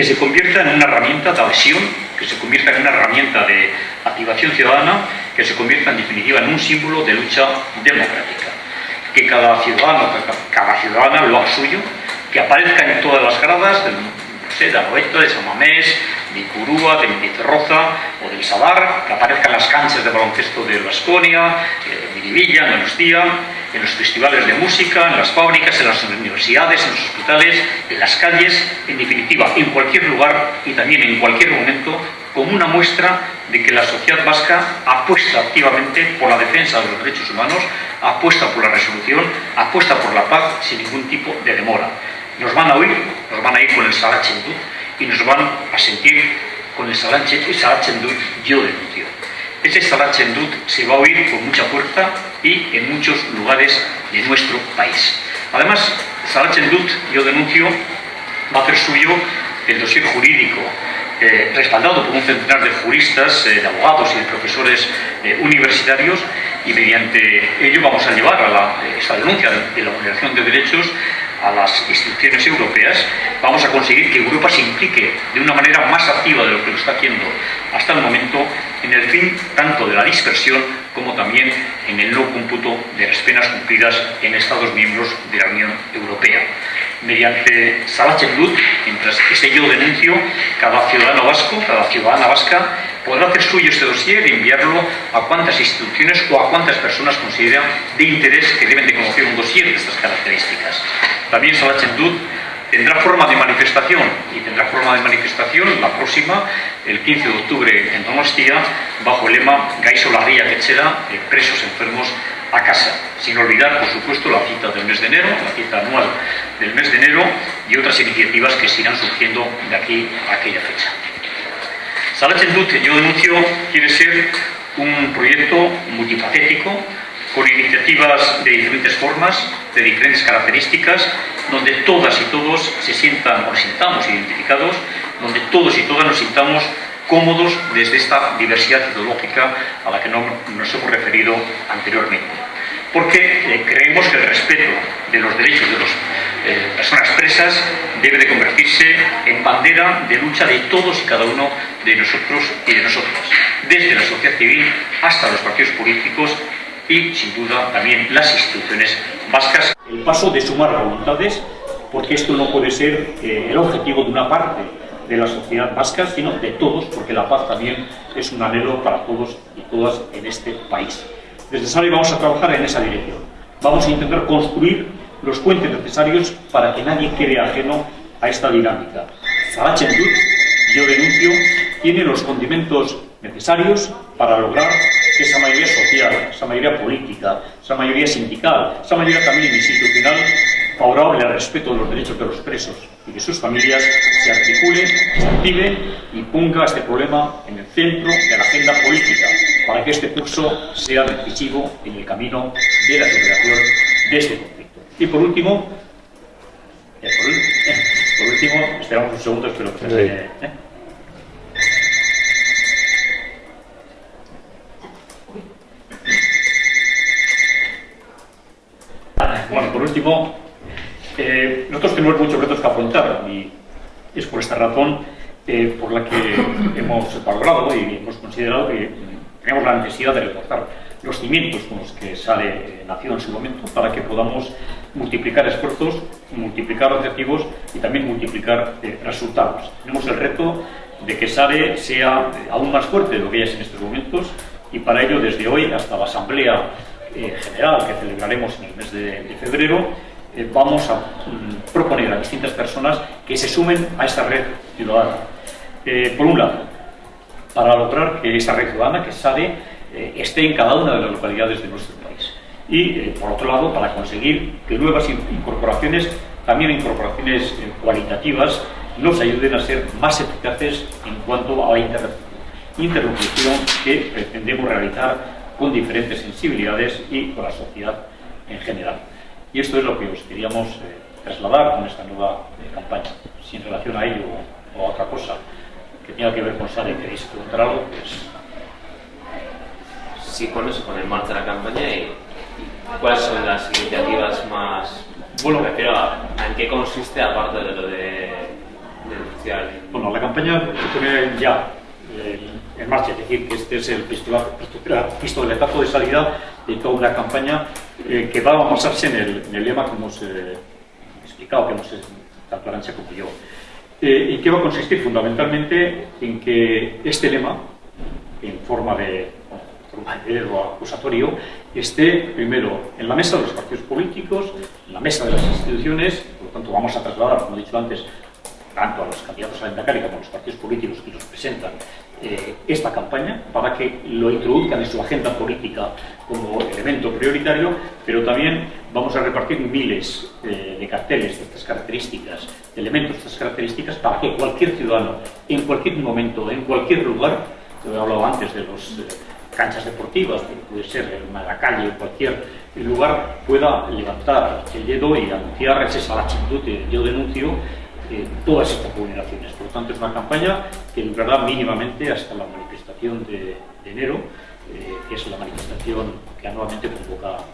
que se convierta en una herramienta de adhesión, que se convierta en una herramienta de activación ciudadana, que se convierta en definitiva en un símbolo de lucha democrática. Que cada ciudadano, cada ciudadana lo haga suyo, que aparezca en todas las gradas del, no sé, de Arroeto, de San Mamés, de Icurúa, de Mendizorroza o del Sadar, que aparezcan las canchas de baloncesto de Vasconia, de Miribilla, en Donostia, en los festivales de música, en las fábricas, en las universidades, en los hospitales, en las calles, en definitiva, en cualquier lugar y también en cualquier momento, como una muestra de que la sociedad vasca apuesta activamente por la defensa de los derechos humanos, apuesta por la resolución, apuesta por la paz sin ningún tipo de demora. Nos van a oír, nos van a ir con el Sarachendut y nos van a sentir con el Sarachendut yo denuncio. Ese Sarachendut se va a oír con mucha fuerza y en muchos lugares de nuestro país. Además, Sarachendut, yo denuncio, va a hacer suyo el dossier jurídico eh, respaldado por un centenar de juristas, eh, de abogados y de profesores eh, universitarios y mediante ello vamos a llevar a la, esta denuncia de la vulneración de derechos a las instituciones europeas, vamos a conseguir que Europa se implique de una manera más activa de lo que lo está haciendo hasta el momento en el fin tanto de la dispersión como también en el no cómputo de las penas cumplidas en Estados miembros de la Unión Europea. Mediante Salachendut, mientras ese yo denuncio, cada ciudadano vasco, cada ciudadana vasca, podrá hacer suyo este dossier y enviarlo a cuantas instituciones o a cuantas personas consideran de interés que deben de conocer un dossier de estas características. También Salachendut tendrá forma de manifestación y tendrá forma de manifestación la próxima, el 15 de octubre en Donostia, bajo el lema Gaiso Larría Quechera, presos enfermos a casa, sin olvidar, por supuesto, la cita del mes de enero, la cita anual del mes de enero y otras iniciativas que se irán surgiendo de aquí a aquella fecha. Salachendut, yo denuncio, quiere ser un proyecto multifacético, con iniciativas de diferentes formas, de diferentes características, donde todas y todos se sientan o sintamos identificados, donde todos y todas nos sintamos cómodos desde esta diversidad ideológica a la que nos hemos referido anteriormente. Porque eh, creemos que el respeto de los derechos de las eh, personas presas debe de convertirse en bandera de lucha de todos y cada uno de nosotros y de nosotras, desde la sociedad civil hasta los partidos políticos y, sin duda, también las instituciones vascas. El paso de sumar voluntades, porque esto no puede ser eh, el objetivo de una parte de la sociedad vasca, sino de todos, porque la paz también es un anhelo para todos y todas en este país. Desde SARE vamos a trabajar en esa dirección. Vamos a intentar construir los puentes necesarios para que nadie quede ajeno a esta dinámica. Sarachendut, yo denuncio, tiene los condimentos necesarios para lograr esa mayoría social, esa mayoría política, esa mayoría sindical, esa mayoría también institucional favorable al respeto de los derechos de los presos y de sus familias se articule, se active y ponga este problema en el centro de la agenda política para que este curso sea decisivo en el camino de la superación de este conflicto. Y por último, eh, por, último, esperamos un segundo, espero que se... ¿eh? Bueno, por último, eh, nosotros tenemos muchos retos que afrontar y es por esta razón eh, por la que hemos valorado y hemos considerado que tenemos la necesidad de reforzar los cimientos con los que sale eh, nació en su momento para que podamos multiplicar esfuerzos, multiplicar objetivos y también multiplicar resultados. Tenemos el reto de que SARE sea aún más fuerte de lo que es en estos momentos y para ello desde hoy hasta la Asamblea General que celebraremos en el mes de febrero eh, vamos a mm, proponer a distintas personas que se sumen a esta red ciudadana. Eh, por un lado, para lograr que esta red ciudadana, que SADE, eh, esté en cada una de las localidades de nuestro país. Y, por otro lado, para conseguir que nuevas incorporaciones, también incorporaciones cualitativas, nos ayuden a ser más eficaces en cuanto a la interlocución que pretendemos realizar con diferentes sensibilidades y con la sociedad en general. Y esto es lo que os queríamos eh, trasladar con esta nueva eh, campaña. Si en relación a ello o a otra cosa que tenga que ver con SARE queréis preguntar algo, pues... Sí, con eso, con el marcha de la campaña y, cuáles son las iniciativas más... Bueno, me refiero a, en qué consiste aparte de lo de, oficial? Bueno, la campaña ya en marcha, es decir, que este es el pistoletazo de salida de toda una campaña eh, que va a basarse en el, lema que hemos eh, explicado, que hemos tanto Arancha como yo. Eh, ¿Y qué va a consistir? Fundamentalmente en que este lema, en forma de o acusatorio, esté primero en la mesa de los partidos políticos, en la mesa de las instituciones, por lo tanto vamos a trasladar, como he dicho antes, tanto a los candidatos a la como a los partidos políticos que los presentan eh, esta campaña para que lo introduzcan en su agenda política como elemento prioritario, pero también vamos a repartir miles eh, de carteles de estas características, de elementos de estas características, para que cualquier ciudadano, en cualquier momento, en cualquier lugar, he hablado antes de las eh, canchas deportivas, puede ser en la calle o cualquier lugar, pueda levantar el dedo y anunciar la que yo denuncio todas estas vulneraciones. Por lo tanto, es una campaña que durará mínimamente hasta la manifestación de, enero, eh, que es la manifestación que anualmente convoca.